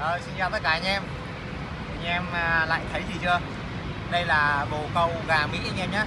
Rồi, xin chào tất cả anh em. Anh em à, lại thấy gì chưa? Đây là bồ câu gà Mỹ anh em nhé.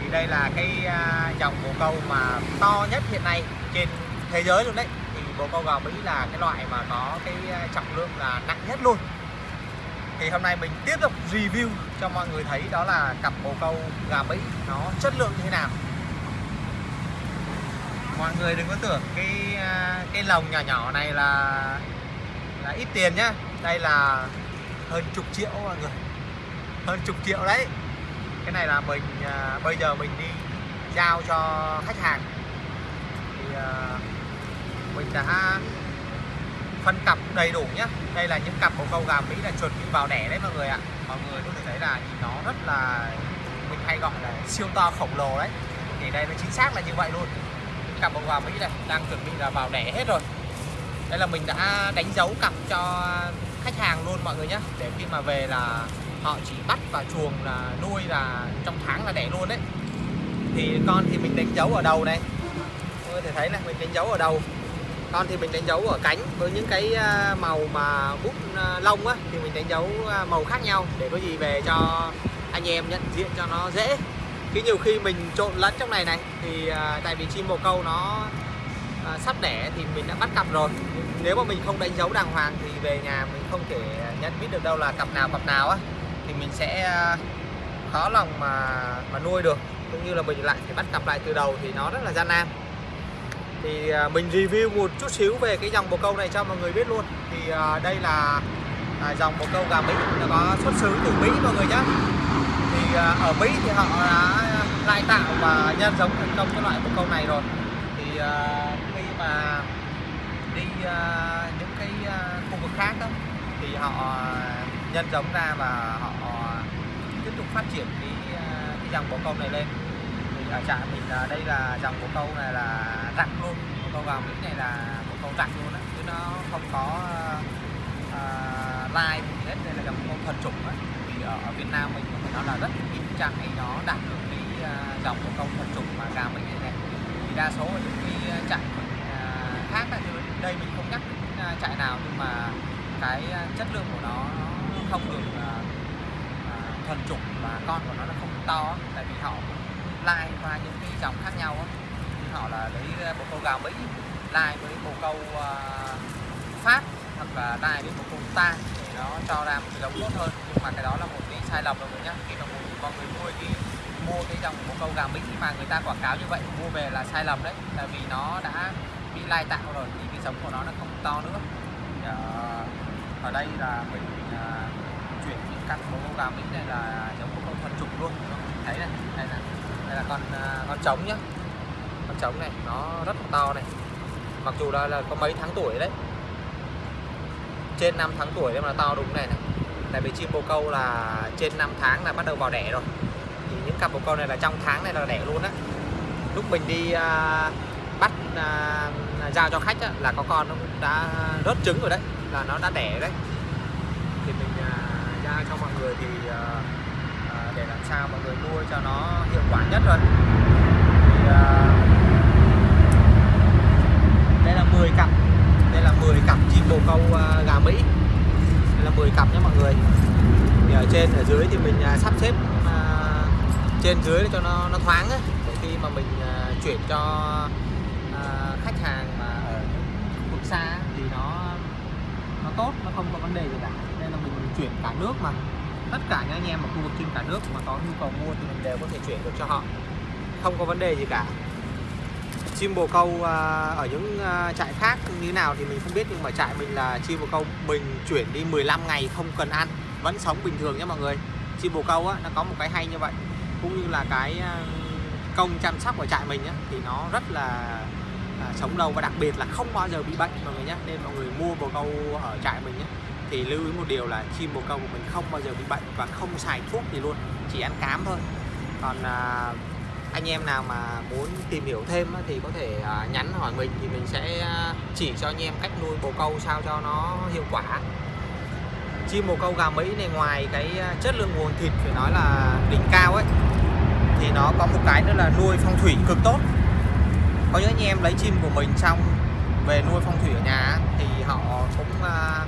Thì đây là cái à, dòng bồ câu mà to nhất hiện nay trên thế giới luôn đấy. Thì bồ câu gà Mỹ là cái loại mà có cái à, trọng lượng là nặng nhất luôn. Thì hôm nay mình tiếp tục review cho mọi người thấy đó là cặp bồ câu gà Mỹ nó chất lượng như thế nào. Mọi người đừng có tưởng cái cái lồng nhỏ nhỏ này là là ít tiền nhá. Đây là hơn chục triệu mọi người. Hơn chục triệu đấy. Cái này là mình à, bây giờ mình đi giao cho khách hàng. Thì à, mình đã phân cặp đầy đủ nhá. Đây là những cặp bồ câu gà mỹ là chuẩn bị vào đẻ đấy mọi người ạ. Mọi người có thể thấy là nhìn nó rất là mình hay gọi là siêu to khổng lồ đấy. Thì đây nó chính xác là như vậy luôn. Cặp bồ gà mỹ này đang chuẩn bị là vào đẻ hết rồi đây là mình đã đánh dấu cặp cho khách hàng luôn mọi người nhé để khi mà về là họ chỉ bắt và chuồng là nuôi là trong tháng là đẻ luôn đấy. Thì con thì mình đánh dấu ở đầu này. Mọi người thể thấy này, mình đánh dấu ở đầu. Con thì mình đánh dấu ở cánh với những cái à, màu mà bút à, lông á, thì mình đánh dấu à, màu khác nhau. Để có gì về cho anh em nhận diện cho nó dễ. Khi nhiều khi mình trộn lẫn trong này này, thì tại vì chim bồ câu nó à, sắp đẻ thì mình đã bắt cặp rồi. Nếu mà mình không đánh dấu đàng hoàng thì về nhà mình không thể nhận biết được đâu là cặp nào cặp nào á. Thì mình sẽ à, khó lòng mà mà nuôi được. Cũng như là mình lại phải bắt cặp lại từ đầu thì nó rất là gian nan. Thì à, mình review một chút xíu về cái dòng bồ câu này cho mọi người biết luôn. Thì à, đây là à, dòng bồ câu gà Mỹ. Nó có xuất xứ từ Mỹ mọi người nhé thì à, ở Mỹ thì họ đã lai tạo và nhân giống thành công cái loại bồ câu này rồi. Ờ, khi mà đi ờ, những cái ờ, khu vực khác đó, thì họ nhân giống ra và họ tiếp tục phát triển cái cái dòng bồ câu này lên. Thì ở trạm mình là đây là dòng bồ câu này là rặng luôn bồ câu gà mỹ này là bồ câu rặng luôn á chứ nó không có uh, lai gì hết đây là dòng bồ câu thuần chủng á. Thì ở, Việt Nam mình nó là rất ít trại nó đạt được cái dòng bồ câu thuần chủng mà gà mỹ thì đa số ở những cái trại khác là như đây mình không nhắc đến ờ, trại nào nhưng mà cái ờ, chất lượng của nó nó không được ờ, thuần chủng và con của nó nó không to tại vì họ lai qua những cái dòng khác nhau đó. Họ là lấy bồ câu gà mỹ lai với bồ câu pháp hoặc là lai với bồ câu ta để nó cho ra một cái giống tốt hơn. Nhưng mà cái đó là một cái sai lầm rồi nhá. Khi mà mọi người nuôi cái mua cái dòng bồ câu gà mỹ mà người ta quảng cáo như vậy mua về là sai lầm đấy. Tại vì nó đã bị lai tạo rồi thì cái giống của nó nó không to nữa. Thì, ờ, ở đây là mình ờ, chuyển những cặp bồ câu gà mỹ này là giống bồ câu thuần trục luôn thấy này đây là đây là con ờ, con trống nhá. Con trống này nó rất là to này. Mặc dù là, là có mấy tháng tuổi đấy. Trên 5 tháng tuổi nhưng mà nó to đúng này này. Tại vì chim bồ câu là trên 5 tháng là bắt đầu vào đẻ rồi thì những cặp bồ câu này là trong tháng này là đẻ luôn á. Lúc mình đi uh, bắt uh, giao cho khách á, là có con nó cũng đã rớt trứng rồi đấy là nó đã đẻ đấy. Thì mình uh, giao cho mọi người thì uh, để làm sao mọi người nuôi cho nó hiệu quả nhất rồi. Thì, uh, đây là 10 cặp đây là 10 cặp chim bồ câu uh, gà Mỹ. Đây là 10 cặp nhé mọi người. Thì ở trên ở dưới thì mình uh, sắp xếp uh, trên dưới để cho nó nó thoáng ấy. để khi mà mình uh, chuyển cho uh, khách hàng mà ở khu vực xa thì nó nó tốt nó không có vấn đề gì cả. Nên là mình chuyển cả nước mà. Tất cả những anh em ở khu vực trên cả nước mà có nhu cầu mua thì mình đều có thể chuyển được cho họ. Không có vấn đề gì cả. Chim bồ câu uh, ở những uh, trại khác như nào thì mình không biết nhưng mà trại mình là chim bồ câu. Mình chuyển đi 15 ngày không cần ăn vẫn sống bình thường nhé mọi người. Chim bồ câu á nó có một cái hay như vậy cũng như là cái ờ, công chăm sóc của trại mình á, thì nó rất là à, sống lâu và đặc biệt là không bao giờ bị bệnh mọi người nhé nên mọi người mua bồ câu ở trại mình nhé thì lưu ý một điều là chim bồ câu của mình không bao giờ bị bệnh và không xài thuốc gì luôn chỉ ăn cám thôi. Còn à, anh em nào mà muốn tìm hiểu thêm thì có thể à, nhắn hỏi mình thì mình sẽ chỉ cho anh em cách nuôi bồ câu sao cho nó hiệu quả chim bồ câu gà Mỹ này ngoài cái à, chất lượng nguồn thịt phải nói là đỉnh cao ấy thì nó có một cái nữa là nuôi phong thủy cực tốt có những anh em lấy chim của mình xong về nuôi phong thủy ở nhà thì họ cũng à,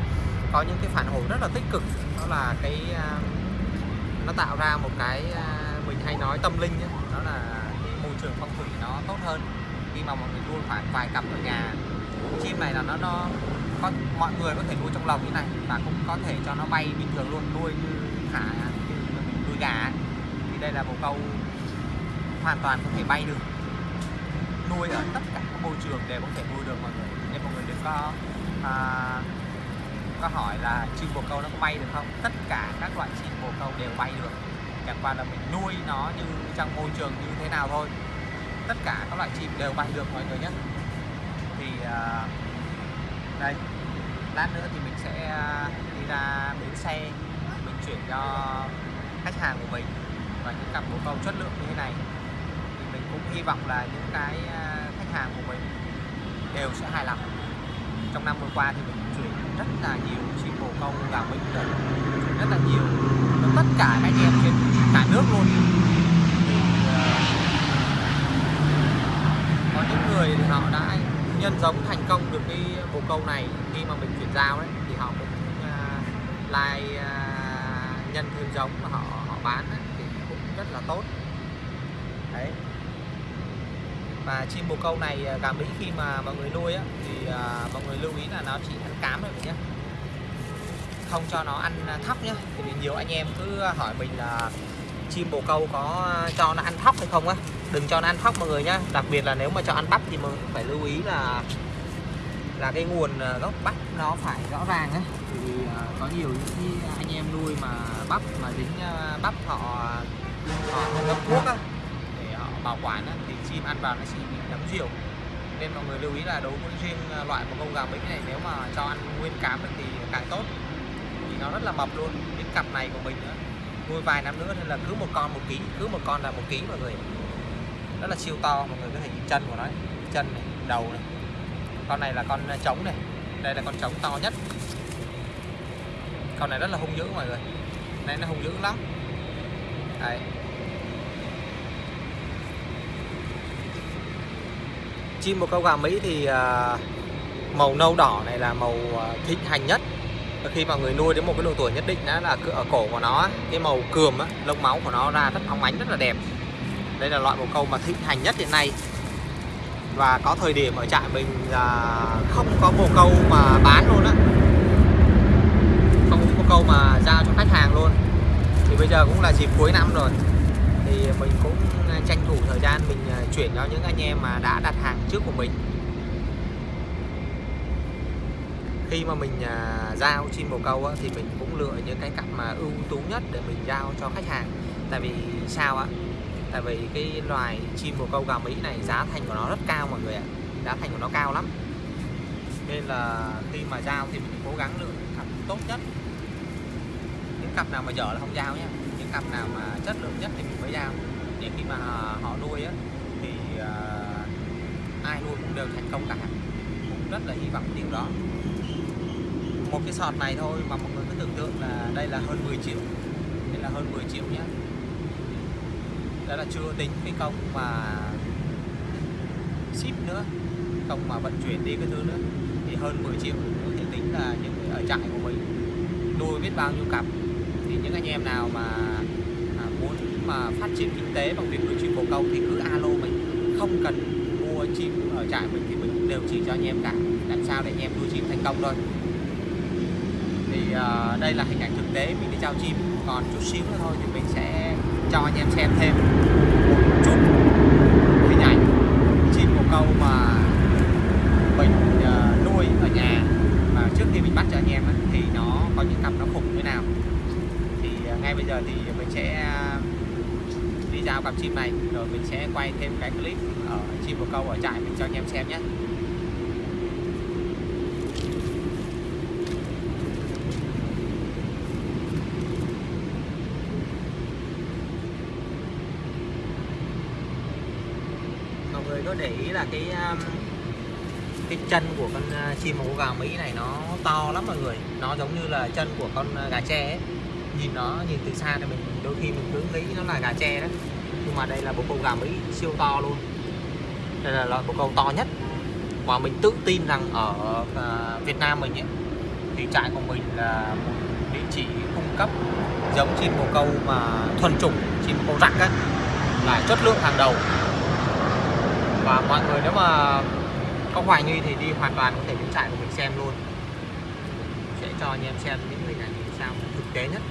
có những cái phản hồi rất là tích cực đó là cái uh, nó tạo ra một cái uh, mình hay nói tâm linh ấy. đó là môi trường phong thủy nó tốt hơn khi mà mọi người nuôi khoảng vài cặp ở nhà chim này là nó nó có mọi người có thể nuôi trong lồng như này và cũng có thể cho nó bay bình thường luôn nuôi như thả như mình nuôi gà thì đây là một câu hoàn toàn có thể bay được. Nuôi ở tất cả các môi trường đều có thể nuôi được mọi người. Nên mọi người đừng có à, có hỏi là chim bồ câu nó có bay được không? Tất cả các loại chim bồ câu đều bay được. Chẳng qua là mình nuôi nó như trong môi trường như thế nào thôi. Tất cả các loại chim đều bay được mọi người nhé. Thì à, đây lát nữa thì mình sẽ à, đi ra bến xe mình chuyển cho khách hàng của mình và những cặp bồ câu chất lượng như thế này. Thì mình cũng hy vọng là những cái à, khách hàng của mình đều sẽ hài lòng. Trong năm vừa qua thì mình chuyển rất là nhiều chim bồ câu vào mình, rồi. Rất là nhiều. Và tất cả các anh em trên cả nước luôn. Thì uh, có những người thì họ đã nhân giống thành công được cái bồ câu này khi mà mình chuyển giao đấy thì họ cũng uh, like uh, nhân thêm giống và họ họ bán ấy, thì cũng rất là tốt. Đấy. Và chim bồ câu này à, gà mỹ khi mà mọi người nuôi á, thì uh, mọi người lưu ý là nó chỉ ăn cám thôi nhé. Không cho nó ăn thóc nhé thì vì nhiều anh em cứ hỏi mình là chim bồ câu có cho nó ăn thóc hay không á đừng cho nó ăn thóc mọi người nhá đặc biệt là nếu mà cho ăn bắp thì mình phải lưu ý là là cái nguồn ờ, gốc bắp nó phải rõ ràng ấy. vì ờ, có nhiều những anh em nuôi mà bắp mà dính ờ, bắp họ họ không ngâm thuốc á để họ bảo quản á, thì chim ăn vào nó sẽ bị nấm diều. nên mọi người lưu ý là đối với riêng loại một con gà bính này nếu mà cho ăn nguyên cám thì càng tốt thì nó rất là mập luôn cái cặp này của mình nữa nuôi vài năm nữa nên là cứ một con một ký cứ một con là một ký mọi người rất là siêu to mọi người có thể nhìn chân của nó chân này đầu này. Con này là con à, trống này. Đây là con trống to nhất. Con này rất là hung dữ mọi người. Này nó hung dữ lắm. Đấy. Chim bồ câu gà Mỹ thì à, màu nâu đỏ này là màu à, thịnh hành nhất. Và khi mà người nuôi đến một cái độ tuổi nhất định đó là ở cổ của nó cái màu cườm á, lông máu của nó ra rất óng ánh rất là đẹp đây là loại bồ câu mà thịnh hành nhất hiện nay. Và có thời điểm ở trại mình là không có bồ câu mà bán luôn á. Không có bồ câu mà giao cho khách hàng luôn. Thì bây giờ cũng là dịp cuối năm rồi. Thì mình cũng tranh thủ thời gian mình à, chuyển cho những anh em mà đã đặt hàng trước của mình. Khi mà mình à, giao chim bồ câu á, thì mình cũng lựa những cái cặp mà ưu tú nhất để mình giao cho khách hàng. Tại vì sao á? Tại vì cái loài chim bồ câu gà mỹ này giá thành của nó rất cao mọi người ạ. Giá thành của nó cao lắm. Nên là khi mà giao thì mình cố gắng lựa cặp tốt nhất. Những cặp nào mà dở là không giao nhé. Những cặp nào mà chất lượng nhất thì mình mới giao. Để khi mà à, họ nuôi á thì uh, ai nuôi cũng đều thành công cả. Cũng rất là hy vọng điều đó. Một cái sọt này thôi mà mọi người cứ tưởng tượng là đây là hơn 10 triệu. Đây là hơn 10 triệu nhé đó là chưa tính cái công mà ship nữa công mà vận chuyển đi cái thứ nữa. Thì hơn 10 triệu có thể tính là những ở trại của mình. Nuôi biết bao nhiêu cặp. Thì những anh em nào mà à, muốn mà phát triển kinh tế bằng việc nuôi chim bồ câu thì cứ alo mình. Không cần mua chim ở trại mình thì mình đều chỉ cho anh em cả. Làm sao để anh em nuôi chim thành công thôi. Thì uh, đây là hình ảnh thực tế mình đi trao chim. Còn chút xíu nữa thôi thì mình sẽ cho anh em xem thêm một chút hình ảnh chim bồ câu mà mình uh, nuôi ở nhà mà trước khi mình bắt cho anh em ấy, thì nó có những cặp nó khủng như thế nào thì uh, ngay bây giờ thì mình sẽ à, đi giao cặp chim này. Rồi mình sẽ quay thêm cái clip ở chim bồ câu ở trại mình cho anh em xem nhé. Người có để ý là cái à, cái chân của con à, chim màu gà Mỹ này nó to lắm mọi người. Nó giống như là chân của con gà tre ấy nhìn nó, nhìn từ xa thì mình đôi khi mình cứ nghĩ nó là gà tre đó nhưng mà đây là bộ câu gà Mỹ siêu to luôn. Đây là loại bộ câu to nhất và mình tự tin rằng ở ờ, Việt Nam mình ấy, thì trại của mình là một địa chỉ cung cấp giống chim bồ câu mà thuần chủng chim bồ câu rắc á là chất lượng hàng đầu. Và mọi người nếu mà có hoài nghi thì đi hoàn toàn có thể đến trại của mình xem luôn. Sẽ cho anh em xem những hình ảnh sao thực tế nhất.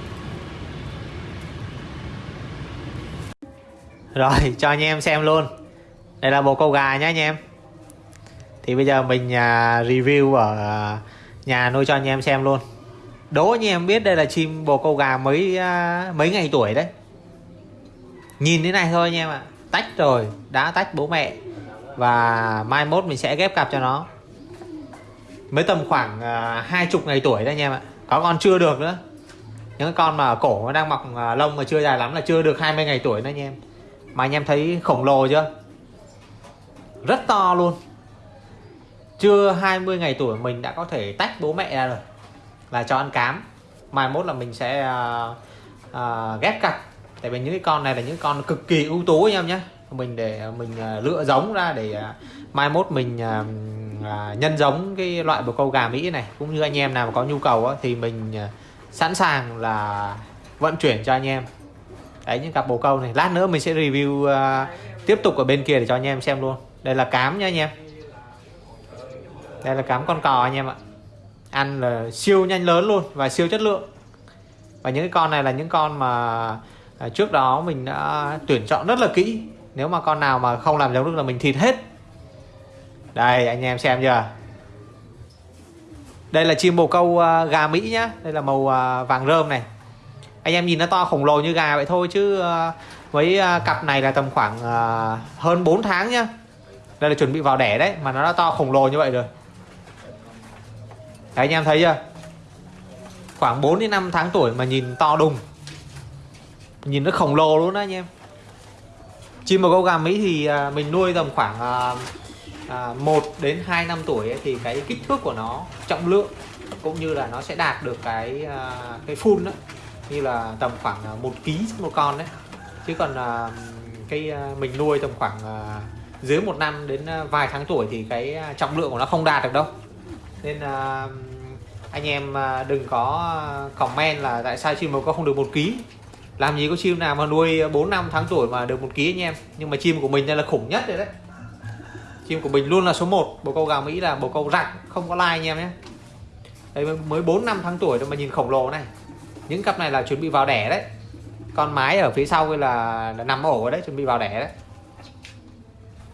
Rồi, cho anh em xem luôn. Đây là bồ câu gà nhé anh em. Thì bây giờ mình à, review ở à, nhà nuôi cho anh em xem luôn. Đố anh em biết đây là chim, bồ câu gà mấy à, mấy ngày tuổi đấy? Nhìn thế này thôi anh em ạ. Tách rồi, đã tách bố mẹ. Và mai mốt mình sẽ ghép cặp cho nó. Mới tầm khoảng hai chục ngày tuổi đấy anh em ạ. Có con chưa được nữa. Những con mà cổ nó đang mọc lông mà chưa dài lắm là chưa được 20 ngày tuổi nữa anh em mà anh em thấy khổng lồ chưa? Rất to luôn. Chưa 20 ngày tuổi mình đã có thể tách bố mẹ ra rồi. Là cho ăn cám. Mai mốt là mình sẽ uh, uh, ghép cặp. Tại vì những cái con này là những con cực kỳ ưu tú anh em nhé. Mình để mình uh, lựa giống ra để uh, mai mốt mình uh, uh, nhân giống cái loại bồ câu gà Mỹ này. Cũng như anh em nào mà có nhu cầu uh, thì mình uh, sẵn sàng là vận chuyển cho anh em đấy những cặp bồ câu này lát nữa mình sẽ review uh, tiếp tục ở bên kia để cho anh em xem luôn. Đây là cám nhá anh em. Đây là cám con cò anh em ạ. Ăn là siêu nhanh lớn luôn và siêu chất lượng. Và những cái con này là những con mà à, trước đó mình đã tuyển chọn rất là kỹ. Nếu mà con nào mà không làm giống được là mình thịt hết. Đây anh em xem chưa? Đây là chim bồ câu à, gà Mỹ nhá. Đây là màu vàng rơm này anh em nhìn nó to khổng lồ như gà vậy thôi chứ ờ, với ờ, cặp này là tầm khoảng ờ, hơn 4 tháng nhá. Đây là chuẩn bị vào đẻ đấy mà nó đã to khổng lồ như vậy rồi. Đấy anh em thấy chưa? Khoảng 4 đến 5 tháng tuổi mà nhìn to đùng. Nhìn nó khổng lồ luôn đó anh em. Chim bồ câu gà Mỹ thì mình nuôi tầm khoảng à, à, 1 đến 2 năm tuổi ấy, thì cái kích thước của nó trọng lượng cũng như là nó sẽ đạt được cái à, cái phun đó như là tầm khoảng à, 1 ký một con đấy. Chứ còn à, cái à, mình nuôi tầm khoảng dưới một năm đến vài tháng tuổi thì cái trọng lượng của nó không đạt được đâu. Nên uh, anh em uh, đừng có comment là tại sao chim bồ câu không được một ký. Làm gì có chim nào mà nuôi 4 năm tháng tuổi mà được một ký anh em. Nhưng mà chim của mình đây là khủng nhất rồi đấy. Chim của mình luôn là số 1 bồ câu gà Mỹ là bồ câu rạch. Không có like anh em nhé. Đây mới 4 năm tháng tuổi đâu mà nhìn khổng lồ này những cặp này là chuẩn bị vào đẻ đấy. Con mái ở phía sau là, là nằm ổ đấy chuẩn bị vào đẻ đấy.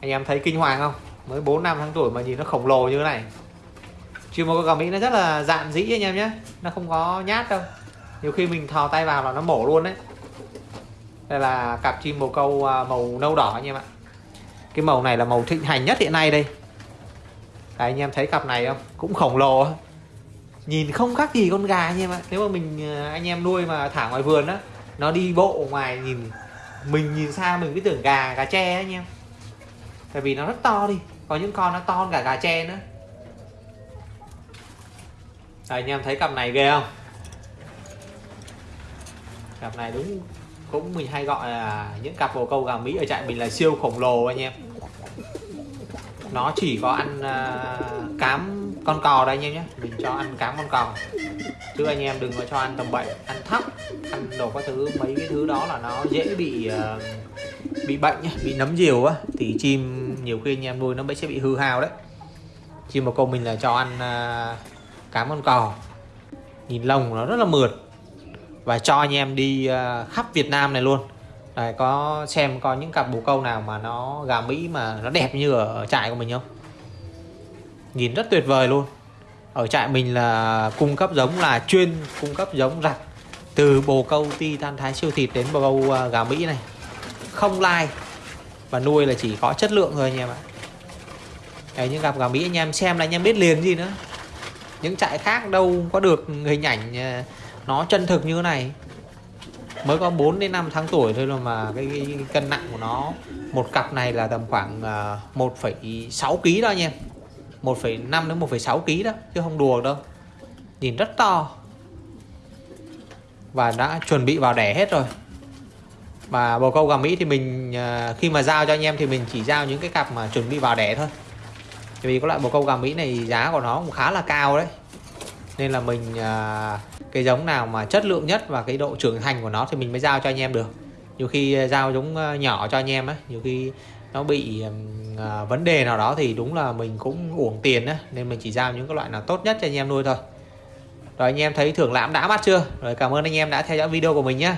Anh em thấy kinh hoàng không? Mới 4 năm tháng tuổi mà nhìn nó khổng lồ như thế này. Chim bồ câu gà Mỹ nó rất là dạn dĩ anh em nhé. Nó không có nhát đâu. Nhiều khi mình thò tay vào là nó mổ luôn đấy. Đây là cặp chim bồ câu à, màu nâu đỏ anh em ạ. Cái màu này là màu thịnh hành nhất hiện nay đây. Đấy, anh em thấy cặp này không? Cũng khổng lồ nhìn không khác gì con gà nhưng em ạ. Nếu mà mình ờ, anh em nuôi mà thả ngoài vườn á nó đi bộ ngoài nhìn mình nhìn xa mình cứ tưởng gà gà tre anh em. Tại vì nó rất to đi có những con nó to hơn cả gà tre nữa. Đấy, anh em thấy cặp này ghê không? Cặp này đúng cũng mình hay gọi là những cặp bồ câu gà Mỹ ở trại mình là siêu khổng lồ anh em. Nó chỉ có ăn uh, cám con cò đây anh em nhé. Mình cho ăn cám con cò. Chứ anh em đừng có cho ăn tầm bậy ăn thấp ăn đồ các thứ mấy cái thứ đó là nó dễ bị uh, bị bệnh nhá, bị nấm diều á thì chim nhiều khi anh em nuôi nó sẽ bị hư hao đấy. Chim bồ câu mình là cho ăn ờ, uh, cám con cò. Nhìn lông nó rất là mượt. Và cho anh em đi uh, khắp Việt Nam này luôn. Đấy, có xem có những cặp bồ câu nào mà nó gà Mỹ mà nó đẹp như ở trại của mình không? Nhìn rất tuyệt vời luôn. Ở trại mình là cung cấp giống là chuyên cung cấp giống rặt từ bồ câu ti than thái siêu thịt đến bồ câu à, gà Mỹ này. Không lai và nuôi là chỉ có chất lượng thôi anh em ạ. Đấy, những cặp gà Mỹ anh em xem là anh em biết liền gì nữa. Những trại khác đâu có được hình ảnh à, nó chân thực như thế này. Mới có 4 đến 5 tháng tuổi thôi mà cái, cái, cái cân nặng của nó một cặp này là tầm khoảng uh, 1,6 kg đó anh em. 1,5 đến 1,6 kg đó chứ không đùa đâu. Nhìn rất to. Và đã chuẩn bị vào đẻ hết rồi. Và bồ câu gà Mỹ thì mình à, khi mà giao cho anh em thì mình chỉ giao những cái cặp mà chuẩn bị vào đẻ thôi. Vì có loại bồ câu gà Mỹ này giá của nó cũng khá là cao đấy. Nên là mình à, cái giống nào mà chất lượng nhất và cái độ trưởng thành của nó thì mình mới giao cho anh em được. Nhiều khi giao giống à, nhỏ cho anh em á nhiều khi nó bị à, vấn đề nào đó thì đúng là mình cũng uổng tiền á nên mình chỉ giao những cái loại nào tốt nhất cho anh em nuôi thôi. Rồi anh em thấy thưởng lãm đã mắt chưa? Rồi cảm ơn anh em đã theo dõi video của mình nhé